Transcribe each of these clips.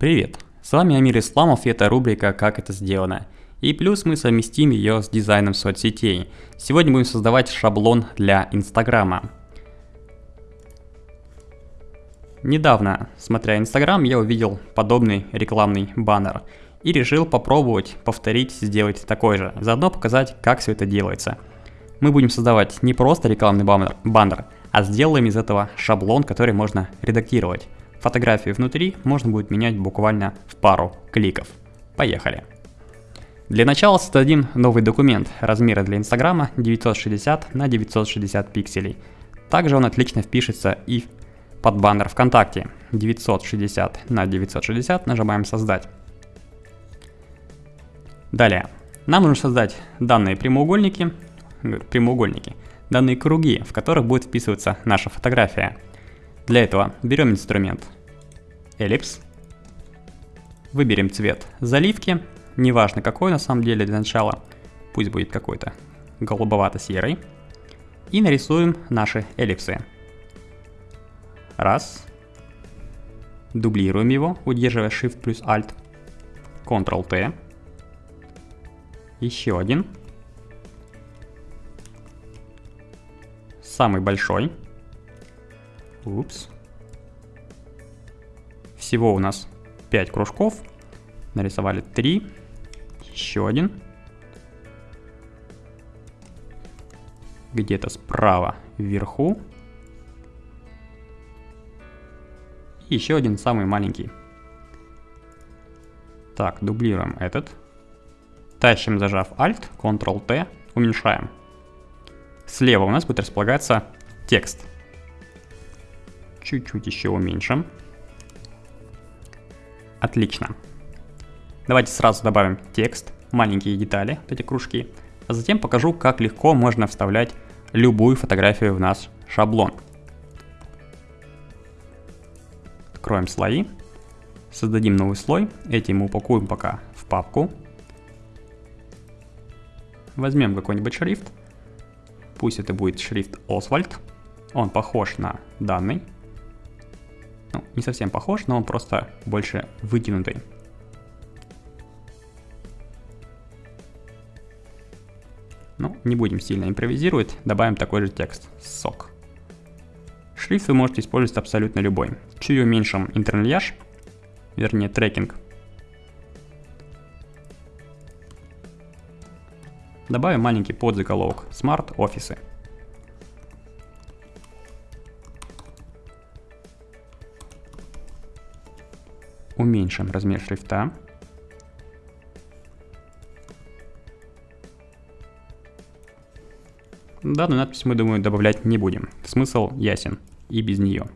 Привет! С вами Амир Исламов и это рубрика «Как это сделано». И плюс мы совместим ее с дизайном соцсетей. Сегодня будем создавать шаблон для Инстаграма. Недавно, смотря Инстаграм, я увидел подобный рекламный баннер и решил попробовать повторить, сделать такой же, заодно показать, как все это делается. Мы будем создавать не просто рекламный баннер, баннер а сделаем из этого шаблон, который можно редактировать. Фотографии внутри можно будет менять буквально в пару кликов. Поехали! Для начала создадим новый документ размера для Инстаграма 960 на 960 пикселей. Также он отлично впишется и под баннер ВКонтакте 960 на 960 нажимаем создать. Далее, нам нужно создать данные прямоугольники, прямоугольники, данные круги, в которых будет вписываться наша фотография. Для этого берем инструмент Ellipse, выберем цвет заливки, неважно какой на самом деле для начала, пусть будет какой-то голубовато-серый, и нарисуем наши эллипсы. Раз. Дублируем его, удерживая Shift плюс Alt. Ctrl-T. Еще один. Самый большой. Упс. Всего у нас 5 кружков. Нарисовали 3. Еще один. Где-то справа вверху. И еще один самый маленький. Так, дублируем этот. Тащим, зажав Alt, Ctrl-T, уменьшаем. Слева у нас будет располагаться текст. Чуть-чуть еще уменьшим. Отлично. Давайте сразу добавим текст, маленькие детали, вот эти кружки, а затем покажу, как легко можно вставлять любую фотографию в наш шаблон. Откроем слои, создадим новый слой, эти мы упакуем пока в папку. Возьмем какой-нибудь шрифт, пусть это будет шрифт Oswald, он похож на данный. Ну, не совсем похож, но он просто больше вытянутый. Ну, не будем сильно импровизировать, добавим такой же текст, сок. Шрифт вы можете использовать абсолютно любой. Чуть уменьшим интернельяж, вернее трекинг. Добавим маленький подзаголовок Smart офисы. Уменьшим размер шрифта. Данную надпись мы, думаю, добавлять не будем. Смысл ясен и без нее.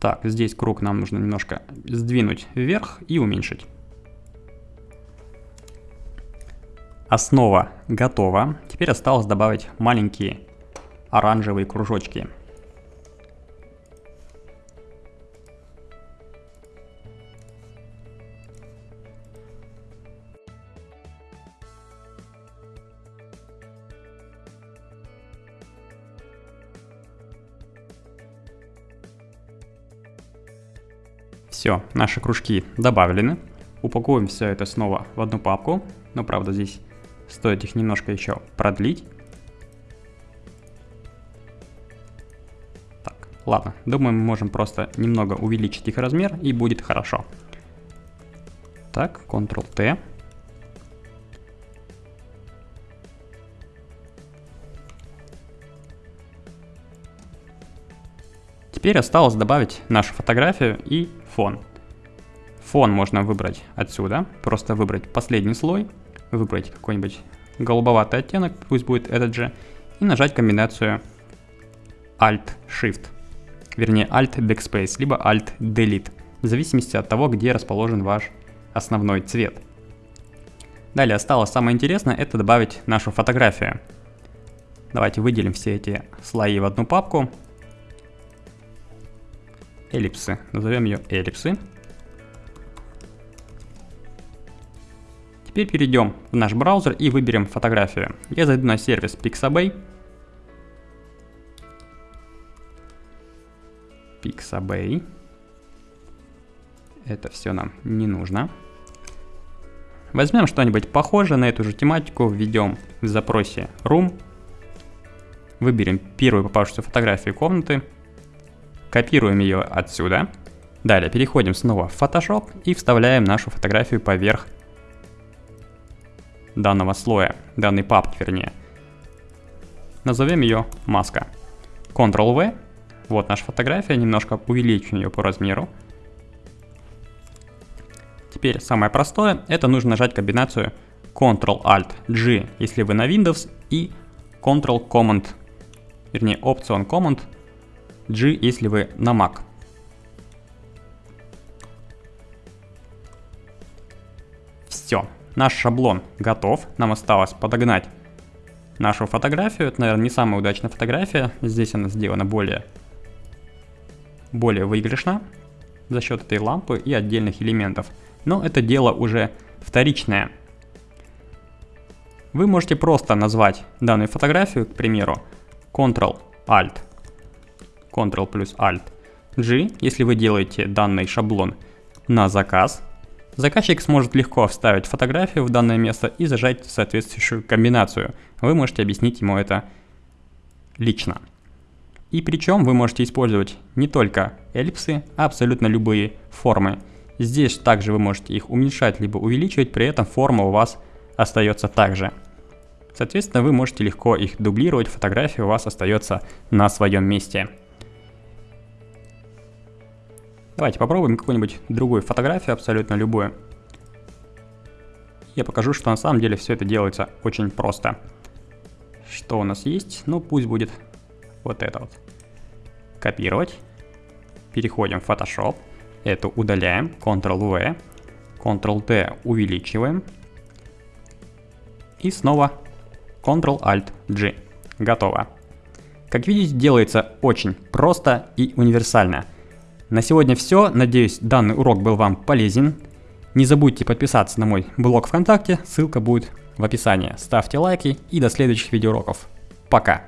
Так, здесь круг нам нужно немножко сдвинуть вверх и уменьшить. Основа готова. Теперь осталось добавить маленькие оранжевые кружочки. Все, наши кружки добавлены. Упакуем все это снова в одну папку. Но правда здесь стоит их немножко еще продлить. Так, ладно. Думаю, мы можем просто немного увеличить их размер и будет хорошо. Так, Ctrl-T. Теперь осталось добавить нашу фотографию и фон. Фон можно выбрать отсюда, просто выбрать последний слой, выбрать какой-нибудь голубоватый оттенок, пусть будет этот же, и нажать комбинацию Alt-Shift, вернее Alt-Backspace, либо Alt-Delete, в зависимости от того, где расположен ваш основной цвет. Далее осталось самое интересное, это добавить нашу фотографию. Давайте выделим все эти слои в одну папку. Эллипсы, назовем ее эллипсы. Теперь перейдем в наш браузер и выберем фотографию. Я зайду на сервис Pixabay. Pixabay. Это все нам не нужно. Возьмем что-нибудь похожее на эту же тематику, введем в запросе room, выберем первую попавшуюся фотографию комнаты, копируем ее отсюда, далее переходим снова в Photoshop и вставляем нашу фотографию поверх данного слоя, данной папки вернее. Назовем ее маска. Ctrl-V, вот наша фотография, немножко увеличим ее по размеру. Теперь самое простое, это нужно нажать комбинацию Ctrl-Alt-G, если вы на Windows, и Ctrl-Command, вернее Option Command G, если вы на Mac. Все, наш шаблон готов, нам осталось подогнать нашу фотографию. Это, наверное, не самая удачная фотография, здесь она сделана более, более выигрышно за счет этой лампы и отдельных элементов но это дело уже вторичное. Вы можете просто назвать данную фотографию, к примеру, Ctrl-Alt, Ctrl плюс Alt, G, если вы делаете данный шаблон на заказ. Заказчик сможет легко вставить фотографию в данное место и зажать соответствующую комбинацию. Вы можете объяснить ему это лично. И причем вы можете использовать не только эллипсы, а абсолютно любые формы. Здесь также вы можете их уменьшать либо увеличивать, при этом форма у вас остается также. Соответственно, вы можете легко их дублировать, фотография у вас остается на своем месте. Давайте попробуем какую-нибудь другую фотографию, абсолютно любую. Я покажу, что на самом деле все это делается очень просто. Что у нас есть? Ну, пусть будет вот это вот. Копировать. Переходим в Photoshop. Это удаляем, Ctrl-V, Ctrl-T увеличиваем. И снова Ctrl-Alt-G. Готово. Как видите, делается очень просто и универсально. На сегодня все. Надеюсь, данный урок был вам полезен. Не забудьте подписаться на мой блог ВКонтакте, ссылка будет в описании. Ставьте лайки и до следующих видеоуроков. Пока!